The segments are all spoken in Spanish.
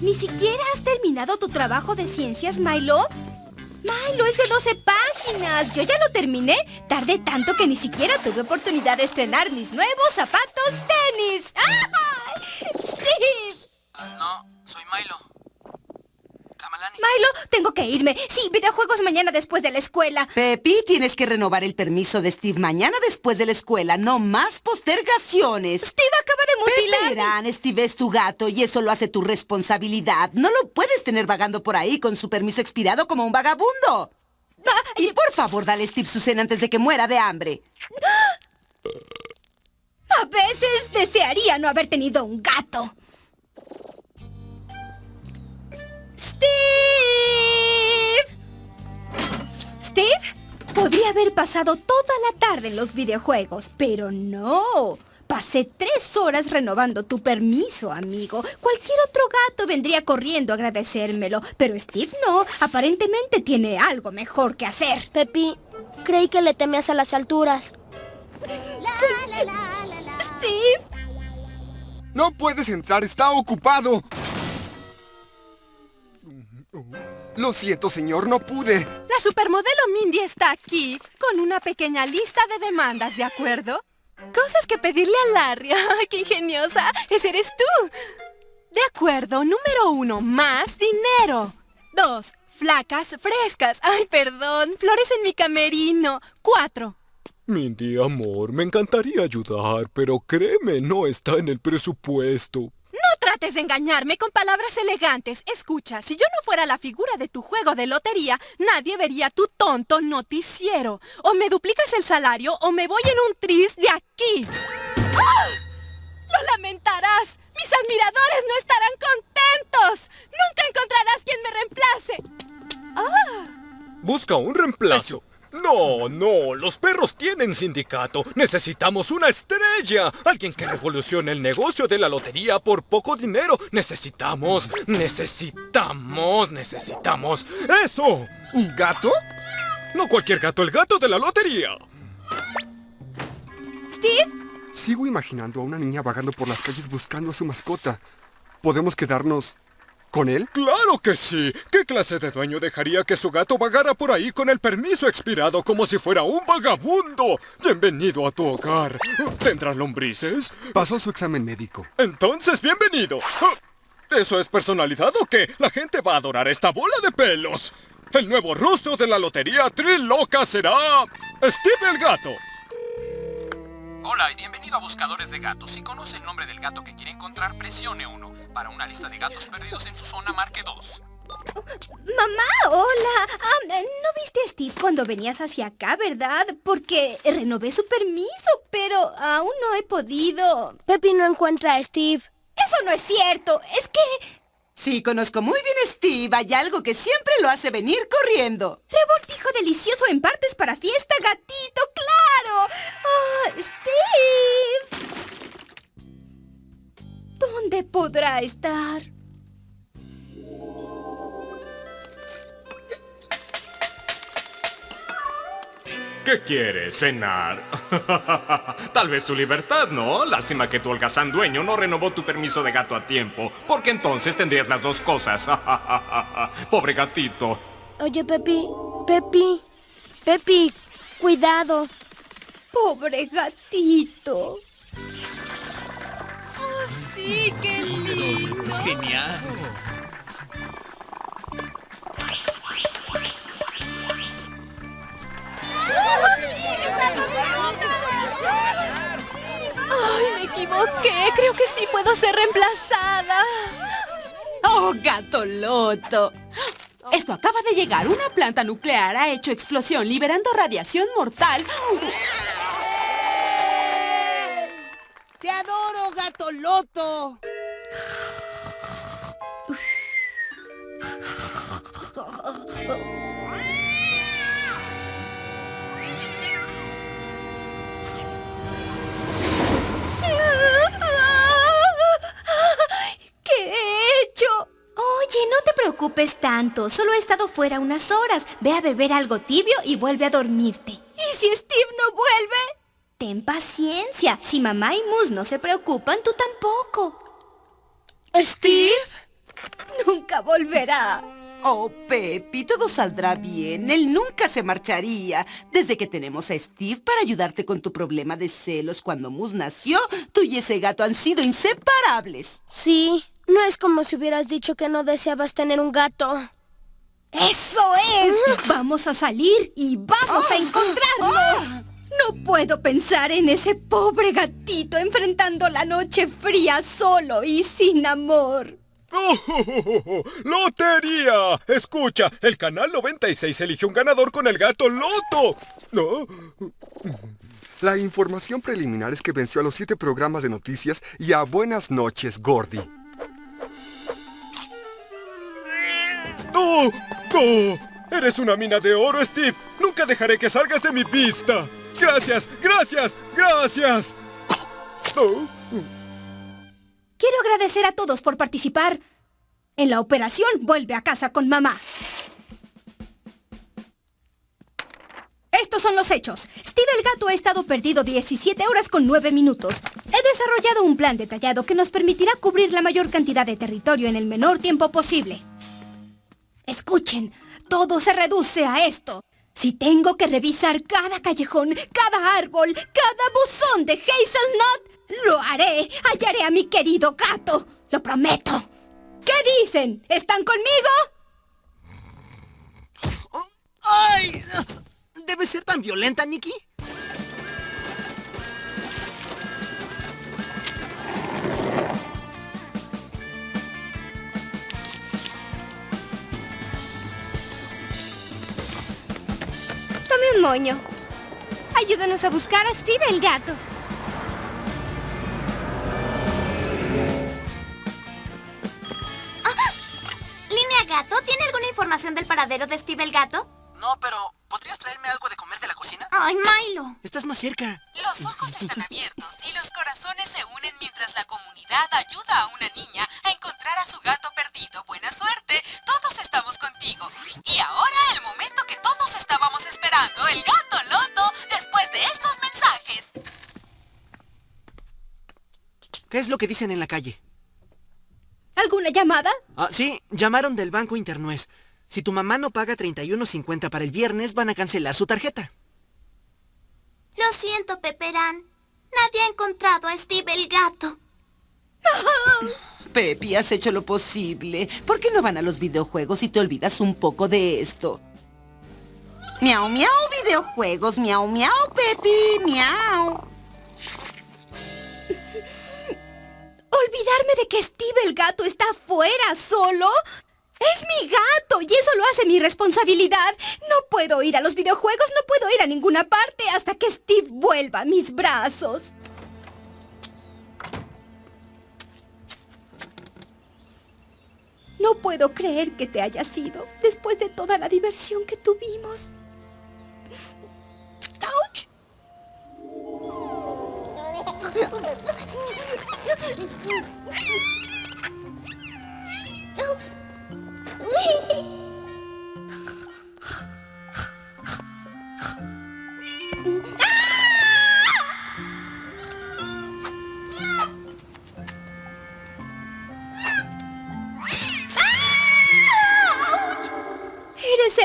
¿Ni siquiera has terminado tu trabajo de ciencias, Milo? Milo, es de 12 páginas. Yo ya lo terminé. Tardé tanto que ni siquiera tuve oportunidad de estrenar mis nuevos zapatos tenis. ¡Ay! ¡Steve! No, soy Milo. Milo, tengo que irme. Sí, videojuegos mañana después de la escuela. Pepi, tienes que renovar el permiso de Steve mañana después de la escuela. No más postergaciones. Steve acaba de mutilar. Verán, Steve es tu gato y eso lo hace tu responsabilidad. No lo puedes tener vagando por ahí con su permiso expirado como un vagabundo. Y por favor, dale a Steve su cena antes de que muera de hambre. A veces desearía no haber tenido un gato. Podría haber pasado toda la tarde en los videojuegos, pero no. Pasé tres horas renovando tu permiso, amigo. Cualquier otro gato vendría corriendo a agradecérmelo, pero Steve no. Aparentemente tiene algo mejor que hacer. Pepi, creí que le temías a las alturas. Steve, No puedes entrar, está ocupado. Lo siento, señor, no pude. La supermodelo Mindy está aquí, con una pequeña lista de demandas, ¿de acuerdo? Cosas que pedirle a Larry. ¡Ay, qué ingeniosa! ¡Ese eres tú! De acuerdo, número uno, más dinero. Dos, flacas frescas. ¡Ay, perdón! Flores en mi camerino. Cuatro, Mindy, amor, me encantaría ayudar, pero créeme, no está en el presupuesto. Trates de engañarme con palabras elegantes. Escucha, si yo no fuera la figura de tu juego de lotería, nadie vería tu tonto noticiero. O me duplicas el salario o me voy en un tris de aquí. ¡Ah! ¡Lo lamentarás! ¡Mis admiradores no estarán contentos! ¡Nunca encontrarás quien me reemplace! Busca un reemplazo. No, no, los perros tienen sindicato. Necesitamos una estrella. Alguien que revolucione el negocio de la lotería por poco dinero. Necesitamos, necesitamos, necesitamos. ¡Eso! ¿Un gato? No cualquier gato, el gato de la lotería. Steve, Sigo imaginando a una niña vagando por las calles buscando a su mascota. ¿Podemos quedarnos con él? ¡Claro que sí! ¿Qué clase de dueño dejaría que su gato vagara por ahí con el permiso expirado como si fuera un vagabundo? Bienvenido a tu hogar. ¿Tendrá lombrices? Pasó su examen médico. Entonces, bienvenido. ¿Eso es personalidad o qué? La gente va a adorar esta bola de pelos. El nuevo rostro de la lotería Triloca será... Steve el Gato. Hola y bienvenido a Buscadores de Gatos. Si conoce el nombre del gato que quiere encontrar, presione 1. Para una lista de gatos perdidos en su zona, marque 2. mamá, hola. Ah, no viste a Steve cuando venías hacia acá, ¿verdad? Porque renové su permiso, pero aún no he podido. Pepi no encuentra a Steve. Eso no es cierto. Es que... Sí, conozco muy bien a Steve. Hay algo que siempre lo hace venir corriendo. Revoltijo delicioso en partes para fiesta, gatito, claro. Ah, Steve. ¿Dónde podrá estar? ¿Qué quieres, cenar? Tal vez tu libertad, ¿no? Lástima que tu holgazán dueño no renovó tu permiso de gato a tiempo, porque entonces tendrías las dos cosas. Pobre gatito. Oye, Pepi, Pepi, Pepi, cuidado. Pobre gatito. ¡Oh, sí! ¡Qué lindo! Es genial. ¡Ay, me equivoqué! Creo que sí puedo ser reemplazada. ¡Oh, gato loto! Esto acaba de llegar. Una planta nuclear ha hecho explosión, liberando radiación mortal. ¡Te adoro, gato loto! Preocupes tanto. Solo he estado fuera unas horas. Ve a beber algo tibio y vuelve a dormirte. ¿Y si Steve no vuelve? Ten paciencia. Si mamá y Mus no se preocupan, tú tampoco. ¿Steve? Nunca volverá. Oh, Pepi, todo saldrá bien. Él nunca se marcharía. Desde que tenemos a Steve para ayudarte con tu problema de celos cuando Moose nació, tú y ese gato han sido inseparables. Sí, no es como si hubieras dicho que no deseabas tener un gato. ¡Eso es! Vamos a salir y vamos a encontrarlo. No puedo pensar en ese pobre gatito enfrentando la noche fría solo y sin amor. ¡Oh, ¡Lotería! Escucha, el canal 96 eligió un ganador con el gato Loto. ¿No? La información preliminar es que venció a los siete programas de noticias y a Buenas noches, Gordy. ¡No! ¡No! ¡Eres una mina de oro, Steve! ¡Nunca dejaré que salgas de mi vista! ¡Gracias! ¡Gracias! ¡Gracias! Quiero agradecer a todos por participar. En la operación Vuelve a casa con mamá. Estos son los hechos. Steve el gato ha estado perdido 17 horas con 9 minutos. He desarrollado un plan detallado que nos permitirá cubrir la mayor cantidad de territorio en el menor tiempo posible. Escuchen, todo se reduce a esto. Si tengo que revisar cada callejón, cada árbol, cada buzón de Hazelnut, lo haré. Hallaré a mi querido gato. Lo prometo. ¿Qué dicen? ¿Están conmigo? ¡Ay! ¿Debe ser tan violenta, Nikki? Moño. Ayúdanos a buscar a Steve el gato. Línea Gato, ¿tiene alguna información del paradero de Steve el gato? No, pero ¿podrías traerme algo de comer de la cocina? ¡Ay, Milo! Estás más cerca. Los ojos están abiertos y los corazones se unen mientras la comunidad ayuda a una niña a encontrar a su gato perdido. Buena suerte, todos estamos contigo. Y ahora el momento que todos estábamos esperando, el gato Loto, después de estos mensajes. ¿Qué es lo que dicen en la calle? ¿Alguna llamada? Ah, sí, llamaron del Banco Internuez. Si tu mamá no paga 31.50 para el viernes, van a cancelar su tarjeta. Lo siento, Peperán. Nadie ha encontrado a Steve el gato. Pepi, has hecho lo posible. ¿Por qué no van a los videojuegos y te olvidas un poco de esto? Miau, miau, videojuegos. Miau, miau, Pepi. Miau. ¿Olvidarme de que Steve el gato está afuera solo? ¡Es mi gato! Y eso lo hace mi responsabilidad. No puedo ir a los videojuegos, no puedo ir a ninguna parte hasta que Steve vuelva a mis brazos. No puedo creer que te hayas ido después de toda la diversión que tuvimos. ¡Auch!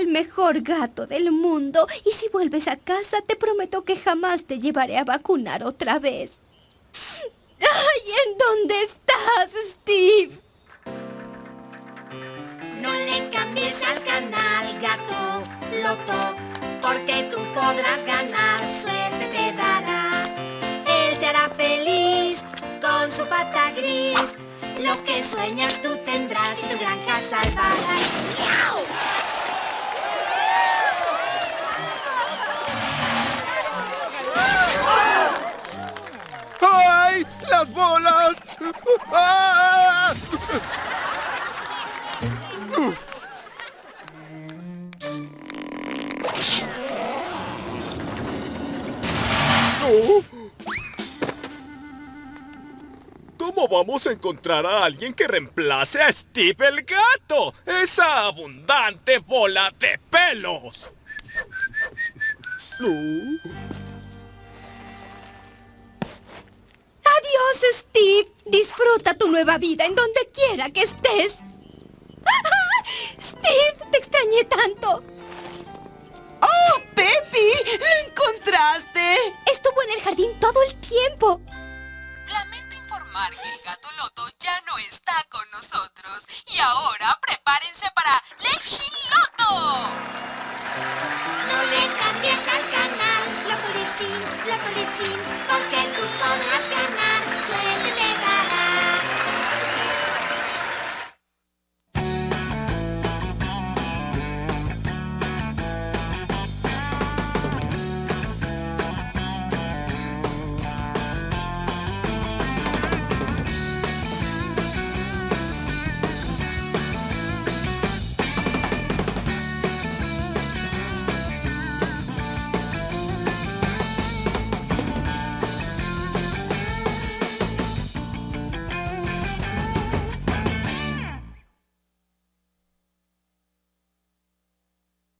El mejor gato del mundo y si vuelves a casa te prometo que jamás te llevaré a vacunar otra vez. ¡Ay! ¿En dónde estás, Steve? Porque tú podrás ganar, suerte te dará. Él te hará feliz con su pata gris. Lo que sueñas tú tendrás y tu granja salvarás. ¡Miau! ¿Cómo vamos a encontrar a alguien que reemplace a Steve el gato? ¡Esa abundante bola de pelos! No. Adiós, Steve. Disfruta tu nueva vida en donde quiera que estés. Steve, te extrañé tanto. ¡Oh, Pepi! ¡Lo encontraste! Estuvo en el jardín todo el tiempo. Ya no está con nosotros. Y ahora prepárense para Leipzig Loto. No le cambies al canal, Loto Lipsin, Loto Lipsin,